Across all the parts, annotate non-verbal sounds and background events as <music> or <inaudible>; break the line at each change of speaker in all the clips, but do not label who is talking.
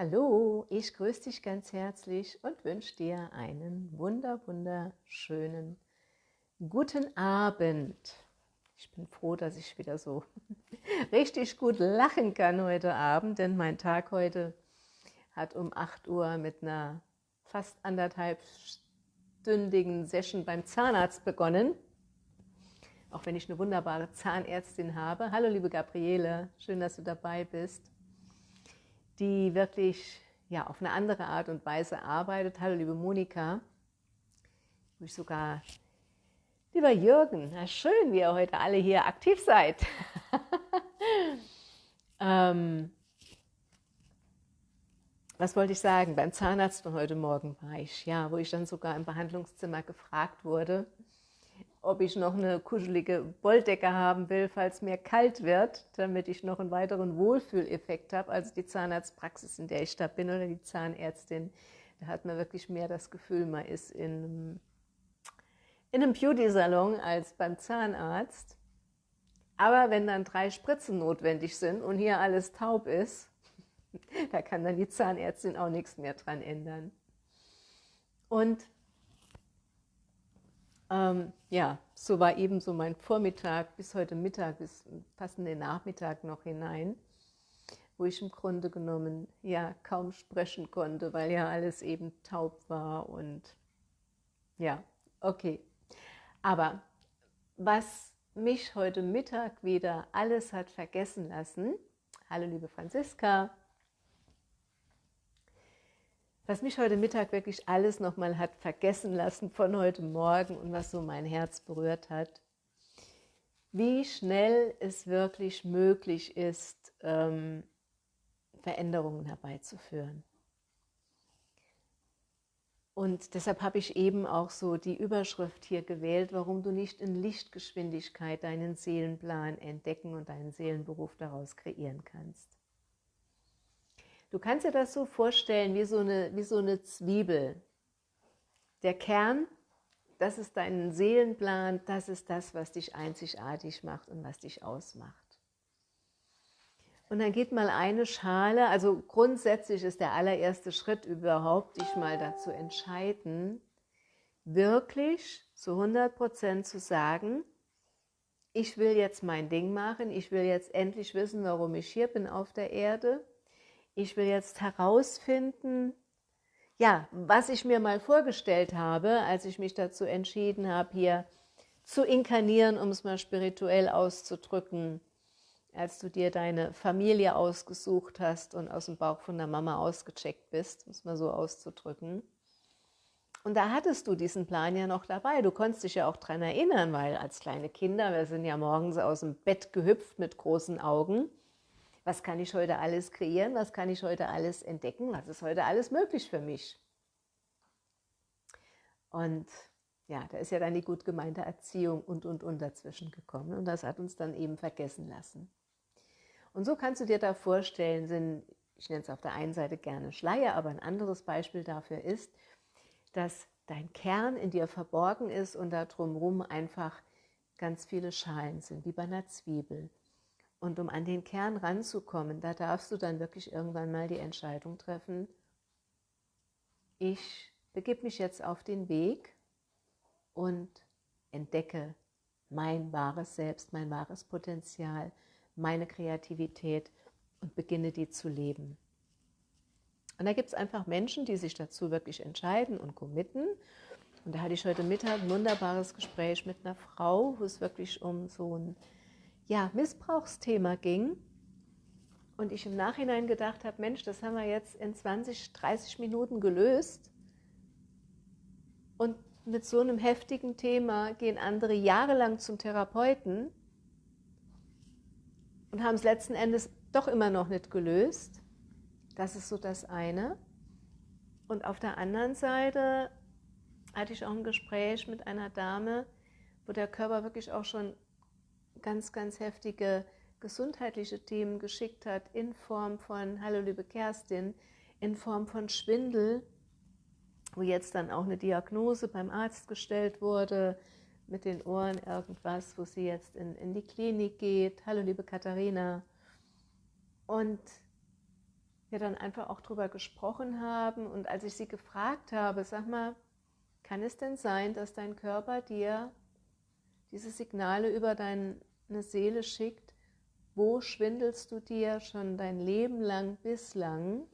Hallo, ich grüße dich ganz herzlich und wünsche dir einen wunder, wunderschönen guten Abend. Ich bin froh, dass ich wieder so <laughs> richtig gut lachen kann heute Abend, denn mein Tag heute hat um 8 Uhr mit einer fast anderthalbstündigen Session beim Zahnarzt begonnen. Auch wenn ich eine wunderbare Zahnärztin habe. Hallo liebe Gabriele, schön, dass du dabei bist die wirklich ja, auf eine andere Art und Weise arbeitet. Hallo, liebe Monika. Ich sogar, lieber Jürgen, na schön, wie ihr heute alle hier aktiv seid. <laughs> ähm, was wollte ich sagen? Beim Zahnarzt von heute Morgen war ich, ja, wo ich dann sogar im Behandlungszimmer gefragt wurde, ob ich noch eine kuschelige Wolldecke haben will, falls mir kalt wird, damit ich noch einen weiteren Wohlfühleffekt habe. Also die Zahnarztpraxis, in der ich da bin, oder die Zahnärztin, da hat man wirklich mehr das Gefühl, man ist in einem, in einem Beauty-Salon als beim Zahnarzt. Aber wenn dann drei Spritzen notwendig sind und hier alles taub ist, <laughs> da kann dann die Zahnärztin auch nichts mehr dran ändern. Und ähm, ja, so war eben so mein Vormittag bis heute Mittag, bis fast in den Nachmittag noch hinein, wo ich im Grunde genommen ja kaum sprechen konnte, weil ja alles eben taub war und ja, okay. Aber was mich heute Mittag wieder alles hat vergessen lassen, hallo liebe Franziska, was mich heute Mittag wirklich alles nochmal hat vergessen lassen von heute Morgen und was so mein Herz berührt hat, wie schnell es wirklich möglich ist, ähm, Veränderungen herbeizuführen. Und deshalb habe ich eben auch so die Überschrift hier gewählt, warum du nicht in Lichtgeschwindigkeit deinen Seelenplan entdecken und deinen Seelenberuf daraus kreieren kannst. Du kannst dir das so vorstellen wie so eine, wie so eine Zwiebel. Der Kern, das ist dein Seelenplan, das ist das, was dich einzigartig macht und was dich ausmacht. Und dann geht mal eine Schale, also grundsätzlich ist der allererste Schritt überhaupt, dich mal dazu entscheiden, wirklich zu 100% zu sagen, ich will jetzt mein Ding machen, ich will jetzt endlich wissen, warum ich hier bin auf der Erde ich will jetzt herausfinden, ja, was ich mir mal vorgestellt habe, als ich mich dazu entschieden habe, hier zu inkarnieren, um es mal spirituell auszudrücken, als du dir deine Familie ausgesucht hast und aus dem Bauch von der Mama ausgecheckt bist, um es mal so auszudrücken. Und da hattest du diesen Plan ja noch dabei. Du konntest dich ja auch daran erinnern, weil als kleine Kinder, wir sind ja morgens aus dem Bett gehüpft mit großen Augen was kann ich heute alles kreieren, was kann ich heute alles entdecken, was ist heute alles möglich für mich. Und ja, da ist ja dann die gut gemeinte Erziehung und, und, und dazwischen gekommen. Und das hat uns dann eben vergessen lassen. Und so kannst du dir da vorstellen, sind, ich nenne es auf der einen Seite gerne Schleier, aber ein anderes Beispiel dafür ist, dass dein Kern in dir verborgen ist und da drumherum einfach ganz viele Schalen sind, wie bei einer Zwiebel. Und um an den Kern ranzukommen, da darfst du dann wirklich irgendwann mal die Entscheidung treffen, ich begib mich jetzt auf den Weg und entdecke mein wahres Selbst, mein wahres Potenzial, meine Kreativität und beginne die zu leben. Und da gibt es einfach Menschen, die sich dazu wirklich entscheiden und committen. Und da hatte ich heute Mittag ein wunderbares Gespräch mit einer Frau, wo es wirklich um so ein ja, Missbrauchsthema ging und ich im Nachhinein gedacht habe, Mensch, das haben wir jetzt in 20, 30 Minuten gelöst und mit so einem heftigen Thema gehen andere jahrelang zum Therapeuten und haben es letzten Endes doch immer noch nicht gelöst. Das ist so das eine. Und auf der anderen Seite hatte ich auch ein Gespräch mit einer Dame, wo der Körper wirklich auch schon ganz, ganz heftige gesundheitliche Themen geschickt hat, in Form von, hallo liebe Kerstin, in Form von Schwindel, wo jetzt dann auch eine Diagnose beim Arzt gestellt wurde, mit den Ohren irgendwas, wo sie jetzt in, in die Klinik geht. Hallo liebe Katharina. Und wir dann einfach auch drüber gesprochen haben und als ich sie gefragt habe, sag mal, kann es denn sein, dass dein Körper dir diese Signale über deine Seele schickt, wo schwindelst du dir schon dein Leben lang bislang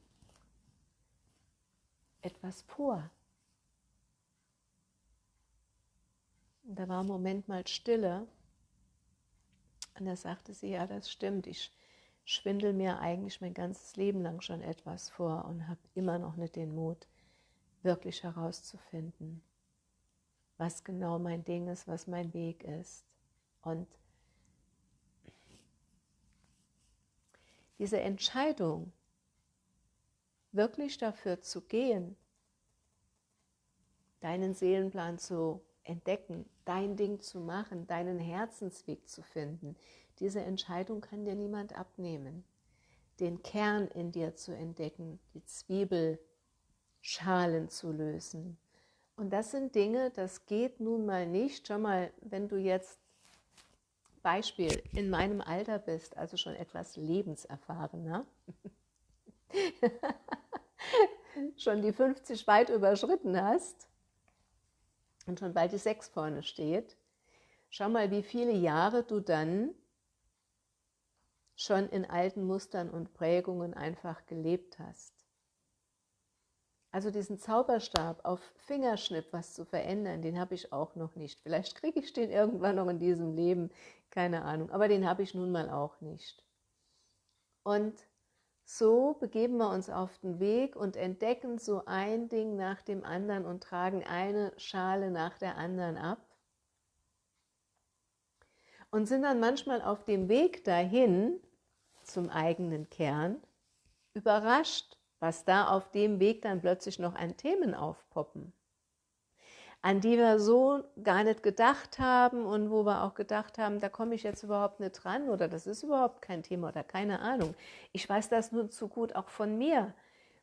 etwas vor? Und da war ein Moment mal Stille. Und da sagte sie, ja, das stimmt, ich schwindel mir eigentlich mein ganzes Leben lang schon etwas vor und habe immer noch nicht den Mut, wirklich herauszufinden, was genau mein Ding ist, was mein Weg ist. Und diese Entscheidung, wirklich dafür zu gehen, deinen Seelenplan zu entdecken, dein Ding zu machen, deinen Herzensweg zu finden, diese Entscheidung kann dir niemand abnehmen. Den Kern in dir zu entdecken, die Zwiebelschalen zu lösen. Und das sind Dinge, das geht nun mal nicht. Schau mal, wenn du jetzt Beispiel in meinem Alter bist, also schon etwas lebenserfahrener, <laughs> schon die 50 weit überschritten hast und schon bald die 6 vorne steht, schau mal, wie viele Jahre du dann schon in alten Mustern und Prägungen einfach gelebt hast. Also diesen Zauberstab auf Fingerschnipp was zu verändern, den habe ich auch noch nicht. Vielleicht kriege ich den irgendwann noch in diesem Leben, keine Ahnung, aber den habe ich nun mal auch nicht. Und so begeben wir uns auf den Weg und entdecken so ein Ding nach dem anderen und tragen eine Schale nach der anderen ab und sind dann manchmal auf dem Weg dahin zum eigenen Kern überrascht, was da auf dem Weg dann plötzlich noch an Themen aufpoppen, an die wir so gar nicht gedacht haben und wo wir auch gedacht haben, da komme ich jetzt überhaupt nicht dran oder das ist überhaupt kein Thema oder keine Ahnung. Ich weiß das nur zu gut auch von mir,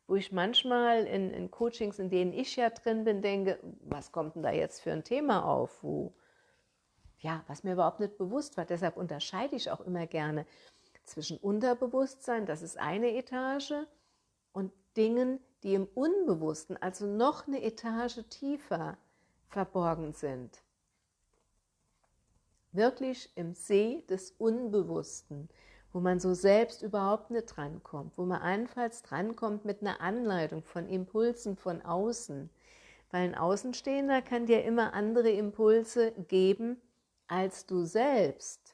wo ich manchmal in, in Coachings, in denen ich ja drin bin, denke, was kommt denn da jetzt für ein Thema auf, wo ja, was mir überhaupt nicht bewusst war. Deshalb unterscheide ich auch immer gerne zwischen Unterbewusstsein, das ist eine Etage, und Dingen, die im Unbewussten, also noch eine Etage tiefer verborgen sind. Wirklich im See des Unbewussten, wo man so selbst überhaupt nicht drankommt, wo man allenfalls drankommt mit einer Anleitung von Impulsen von außen. Weil ein Außenstehender kann dir immer andere Impulse geben als du selbst.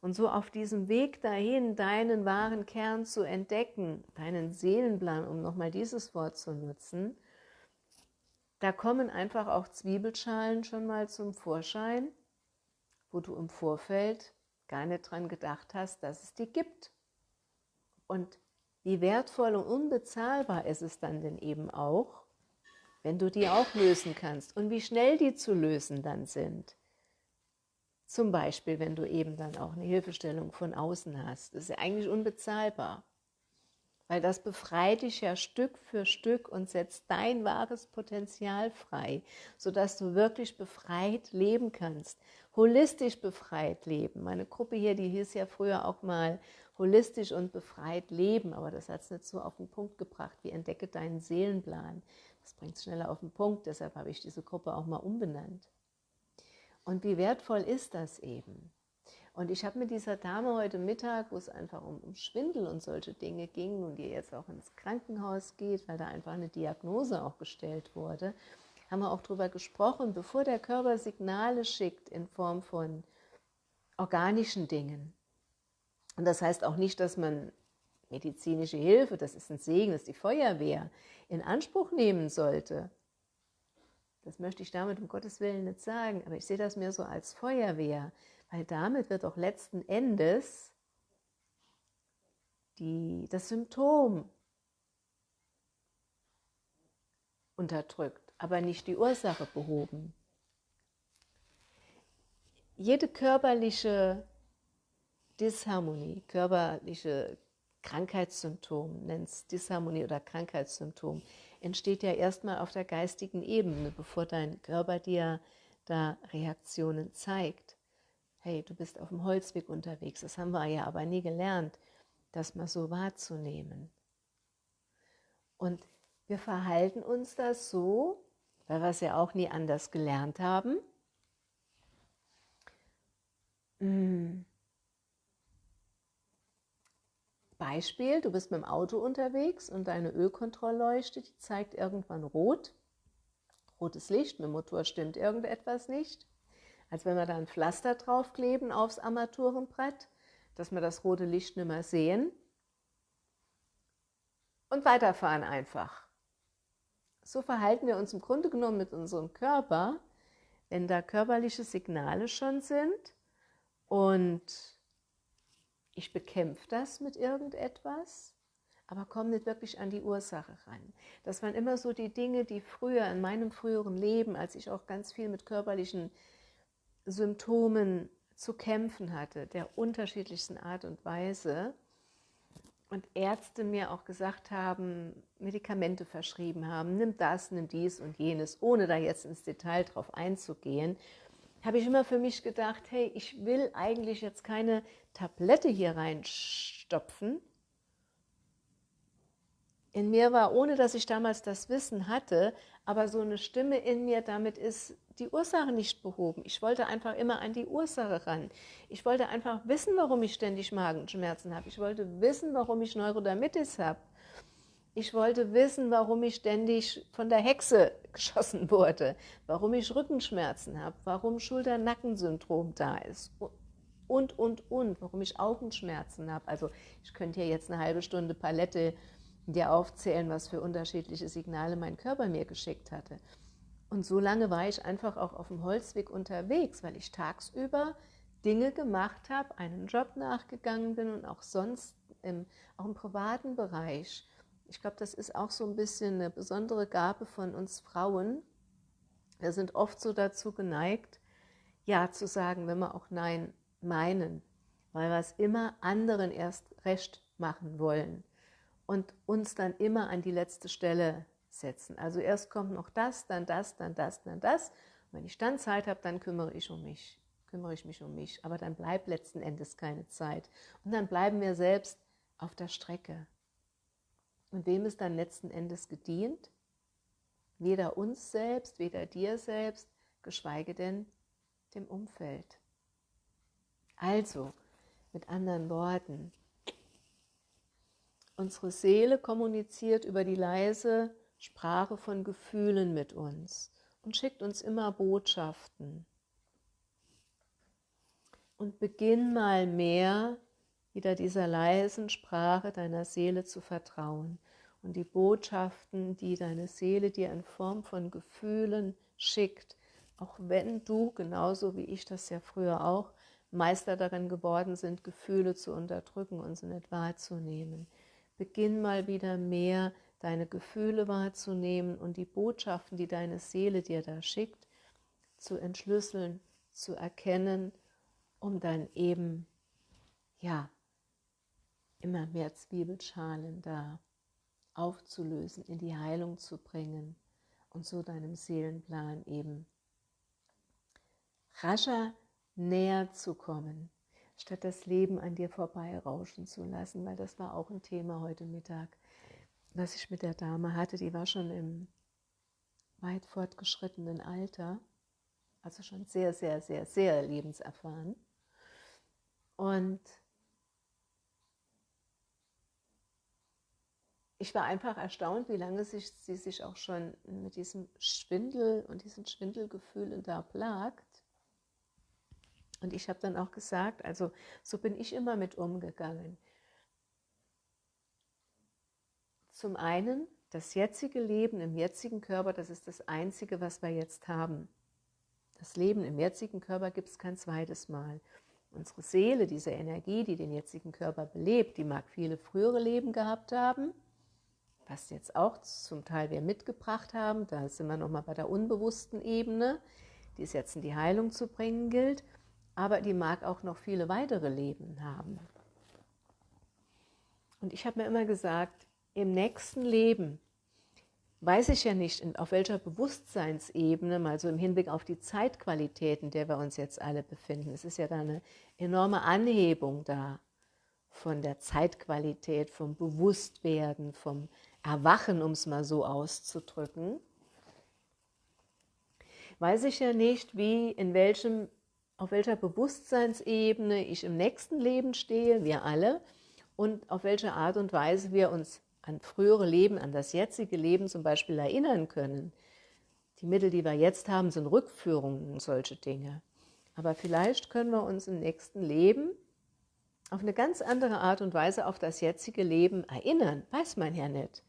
Und so auf diesem Weg dahin, deinen wahren Kern zu entdecken, deinen Seelenplan, um nochmal dieses Wort zu nutzen, da kommen einfach auch Zwiebelschalen schon mal zum Vorschein, wo du im Vorfeld gar nicht dran gedacht hast, dass es die gibt. Und wie wertvoll und unbezahlbar ist es dann denn eben auch, wenn du die auch lösen kannst und wie schnell die zu lösen dann sind. Zum Beispiel, wenn du eben dann auch eine Hilfestellung von außen hast. Das ist ja eigentlich unbezahlbar, weil das befreit dich ja Stück für Stück und setzt dein wahres Potenzial frei, sodass du wirklich befreit leben kannst, holistisch befreit leben. Meine Gruppe hier, die hieß ja früher auch mal holistisch und befreit leben, aber das hat es nicht so auf den Punkt gebracht, wie entdecke deinen Seelenplan. Das bringt es schneller auf den Punkt, deshalb habe ich diese Gruppe auch mal umbenannt. Und wie wertvoll ist das eben? Und ich habe mit dieser Dame heute Mittag, wo es einfach um, um, Schwindel und solche Dinge ging und die jetzt auch ins Krankenhaus geht, weil da einfach eine Diagnose auch gestellt wurde, haben wir auch darüber gesprochen, bevor der Körper Signale schickt in Form von organischen Dingen. Und das heißt auch nicht, dass man medizinische Hilfe, das ist ein Segen, das ist die Feuerwehr, in Anspruch nehmen sollte. Das möchte ich damit um Gottes Willen nicht sagen, aber ich sehe das mehr so als Feuerwehr, weil damit wird auch letzten Endes die, das Symptom unterdrückt, aber nicht die Ursache behoben. Jede körperliche Disharmonie, körperliche Krankheitssymptom, nennt es Disharmonie oder Krankheitssymptom, entsteht ja erstmal auf der geistigen Ebene, bevor dein Körper dir da Reaktionen zeigt. Hey, du bist auf dem Holzweg unterwegs. Das haben wir ja aber nie gelernt, das mal so wahrzunehmen. Und wir verhalten uns das so, weil wir es ja auch nie anders gelernt haben. Hm. Beispiel, du bist mit dem Auto unterwegs und deine Ölkontrollleuchte, die zeigt irgendwann rot. Rotes Licht, mit dem Motor stimmt irgendetwas nicht. Als wenn wir da ein Pflaster draufkleben aufs Armaturenbrett, dass wir das rote Licht nicht mehr sehen. Und weiterfahren einfach. So verhalten wir uns im Grunde genommen mit unserem Körper, wenn da körperliche Signale schon sind und ich bekämpfe das mit irgendetwas, aber komme nicht wirklich an die Ursache ran. Das waren immer so die Dinge, die früher, in meinem früheren Leben, als ich auch ganz viel mit körperlichen Symptomen zu kämpfen hatte, der unterschiedlichsten Art und Weise, und Ärzte mir auch gesagt haben, Medikamente verschrieben haben, nimm das, nimm dies und jenes, ohne da jetzt ins Detail drauf einzugehen, habe ich immer für mich gedacht, hey, ich will eigentlich jetzt keine Tablette hier reinstopfen. In mir war, ohne dass ich damals das Wissen hatte, aber so eine Stimme in mir, damit ist die Ursache nicht behoben. Ich wollte einfach immer an die Ursache ran. Ich wollte einfach wissen, warum ich ständig Magenschmerzen habe. Ich wollte wissen, warum ich Neurodermitis habe. Ich wollte wissen, warum ich ständig von der Hexe <laughs> geschossen wurde, warum ich Rückenschmerzen habe, warum Schulter-Nackensyndrom da ist und, und, und, warum ich Augenschmerzen habe. Also ich könnte hier jetzt eine halbe Stunde Palette dir aufzählen, was für unterschiedliche Signale mein Körper mir geschickt hatte. Und so lange war ich einfach auch auf dem Holzweg unterwegs, weil ich tagsüber Dinge gemacht habe, einen Job nachgegangen bin und auch sonst im, auch im privaten Bereich ich glaube, das ist auch so ein bisschen eine besondere Gabe von uns Frauen. Wir sind oft so dazu geneigt, Ja zu sagen, wenn wir auch Nein meinen, weil wir es immer anderen erst recht machen wollen und uns dann immer an die letzte Stelle setzen. Also erst kommt noch das, dann das, dann das, dann das. Und wenn ich dann Zeit habe, dann kümmere ich um mich, kümmere ich mich um mich. Aber dann bleibt letzten Endes keine Zeit. Und dann bleiben wir selbst auf der Strecke. Und wem ist dann letzten Endes gedient? Weder uns selbst, weder dir selbst, geschweige denn dem Umfeld. Also, mit anderen Worten, unsere Seele kommuniziert über die leise Sprache von Gefühlen mit uns und schickt uns immer Botschaften. Und beginn mal mehr wieder dieser leisen Sprache deiner Seele zu vertrauen und die Botschaften, die deine Seele dir in Form von Gefühlen schickt, auch wenn du, genauso wie ich das ja früher auch, Meister darin geworden sind, Gefühle zu unterdrücken und sie nicht wahrzunehmen. Beginn mal wieder mehr deine Gefühle wahrzunehmen und die Botschaften, die deine Seele dir da schickt, zu entschlüsseln, zu erkennen, um dann eben, ja, immer mehr Zwiebelschalen da aufzulösen, in die Heilung zu bringen und so deinem Seelenplan eben rascher näher zu kommen, statt das Leben an dir vorbeirauschen zu lassen, weil das war auch ein Thema heute Mittag, was ich mit der Dame hatte, die war schon im weit fortgeschrittenen Alter, also schon sehr, sehr, sehr, sehr lebenserfahren. Und ich war einfach erstaunt, wie lange sich, sie sich auch schon mit diesem Schwindel und diesem Schwindelgefühl da plagt. Und ich habe dann auch gesagt, also so bin ich immer mit umgegangen. Zum einen, das jetzige Leben im jetzigen Körper, das ist das Einzige, was wir jetzt haben. Das Leben im jetzigen Körper gibt es kein zweites Mal. Unsere Seele, diese Energie, die den jetzigen Körper belebt, die mag viele frühere Leben gehabt haben, was jetzt auch zum Teil wir mitgebracht haben, da sind wir nochmal bei der unbewussten Ebene, die es jetzt in die Heilung zu bringen gilt, aber die mag auch noch viele weitere Leben haben. Und ich habe mir immer gesagt, im nächsten Leben weiß ich ja nicht, auf welcher Bewusstseinsebene, mal so im Hinblick auf die Zeitqualität, in der wir uns jetzt alle befinden. Es ist ja da eine enorme Anhebung da. von der Zeitqualität, vom Bewusstwerden, vom Erwachen, um es mal so auszudrücken, weiß ich ja nicht, wie, in welchem, auf welcher Bewusstseinsebene ich im nächsten Leben stehe, wir alle, und auf welche Art und Weise wir uns an frühere Leben, an das jetzige Leben zum Beispiel erinnern können. Die Mittel, die wir jetzt haben, sind Rückführungen und solche Dinge. Aber vielleicht können wir uns im nächsten Leben auf eine ganz andere Art und Weise auf das jetzige Leben erinnern, weiß man ja nicht.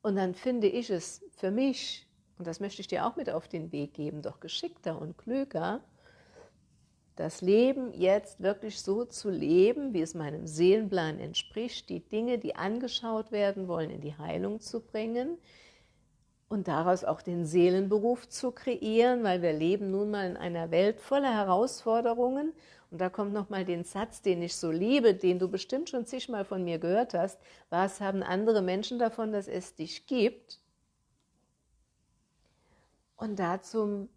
Und dann finde ich es für mich, und das möchte ich dir auch mit auf den Weg geben, doch geschickter und klüger, das Leben jetzt wirklich so zu leben, wie es meinem Seelenplan entspricht, die Dinge, die angeschaut werden wollen, in die Heilung zu bringen und daraus auch den Seelenberuf zu kreieren, weil wir leben nun mal in einer Welt voller Herausforderungen und da kommt nochmal den Satz, den ich so liebe, den du bestimmt schon zigmal von mir gehört hast. Was haben andere Menschen davon, dass es dich gibt? Und da zum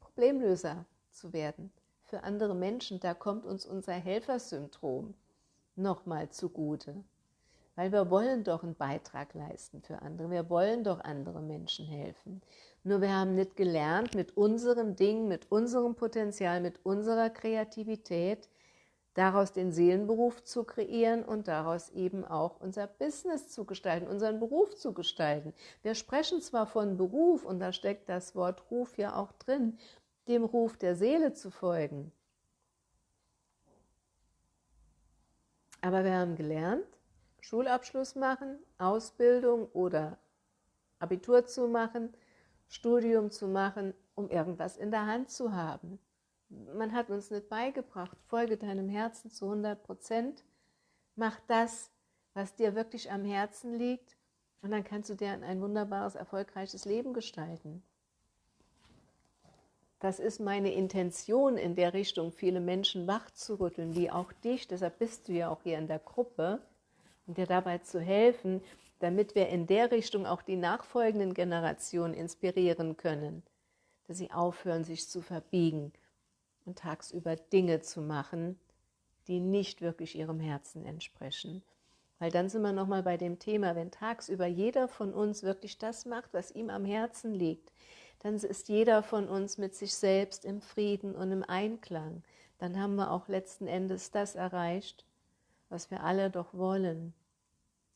Problemlöser zu werden für andere Menschen, da kommt uns unser Helfersyndrom nochmal zugute. Weil wir wollen doch einen Beitrag leisten für andere, wir wollen doch andere Menschen helfen. Nur wir haben nicht gelernt, mit unserem Ding, mit unserem Potenzial, mit unserer Kreativität, daraus den Seelenberuf zu kreieren und daraus eben auch unser Business zu gestalten, unseren Beruf zu gestalten. Wir sprechen zwar von Beruf, und da steckt das Wort Ruf ja auch drin, dem Ruf der Seele zu folgen. Aber wir haben gelernt, Schulabschluss machen, Ausbildung oder Abitur zu machen, Studium zu machen, um irgendwas in der Hand zu haben. Man hat uns nicht beigebracht, folge deinem Herzen zu 100 Prozent, mach das, was dir wirklich am Herzen liegt und dann kannst du dir ein wunderbares, erfolgreiches Leben gestalten. Das ist meine Intention, in der Richtung viele Menschen wachzurütteln, wie auch dich, deshalb bist du ja auch hier in der Gruppe, und dir dabei zu helfen, damit wir in der Richtung auch die nachfolgenden Generationen inspirieren können, dass sie aufhören, sich zu verbiegen und tagsüber Dinge zu machen, die nicht wirklich ihrem Herzen entsprechen. Weil dann sind wir nochmal bei dem Thema, wenn tagsüber jeder von uns wirklich das macht, was ihm am Herzen liegt, dann ist jeder von uns mit sich selbst im Frieden und im Einklang. Dann haben wir auch letzten Endes das erreicht, was wir alle doch wollen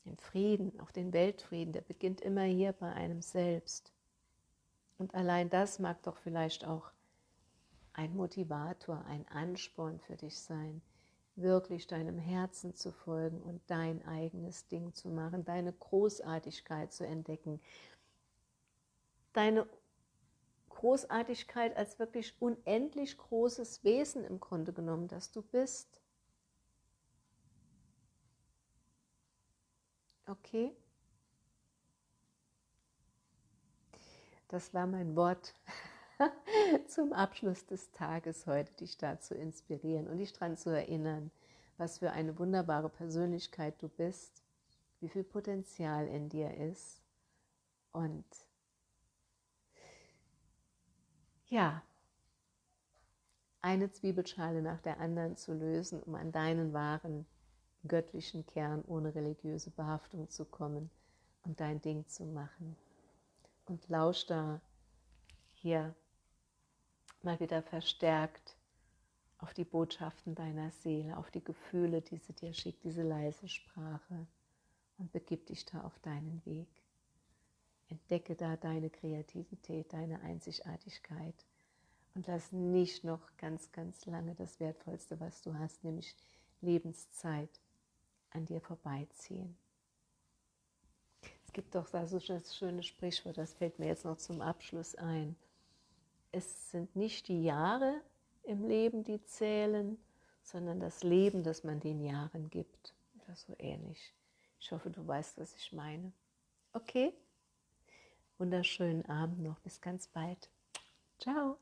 den Frieden, auch den Weltfrieden, der beginnt immer hier bei einem selbst. Und allein das mag doch vielleicht auch ein Motivator, ein Ansporn für dich sein, wirklich deinem Herzen zu folgen und dein eigenes Ding zu machen, deine Großartigkeit zu entdecken, deine Großartigkeit als wirklich unendlich großes Wesen im Grunde genommen, das du bist. Okay? Das war mein Wort <laughs> zum Abschluss des Tages heute, dich da zu inspirieren und dich daran zu erinnern, was für eine wunderbare Persönlichkeit du bist, wie viel Potenzial in dir ist und ja, eine Zwiebelschale nach der anderen zu lösen, um an deinen wahren göttlichen Kern ohne religiöse Behaftung zu kommen und dein Ding zu machen. Und lausch da hier mal wieder verstärkt auf die Botschaften deiner Seele, auf die Gefühle, die sie dir schickt, diese leise Sprache und begib dich da auf deinen Weg. Entdecke da deine Kreativität, deine Einzigartigkeit und lass nicht noch ganz, ganz lange das Wertvollste, was du hast, nämlich Lebenszeit, an dir vorbeiziehen. Es gibt doch da so ein schönes Sprichwort, das fällt mir jetzt noch zum Abschluss ein. Es sind nicht die Jahre im Leben, die zählen, sondern das Leben, das man den Jahren gibt. Oder so ähnlich. Ich hoffe, du weißt, was ich meine. Okay? Wunderschönen Abend noch. Bis ganz bald. Ciao.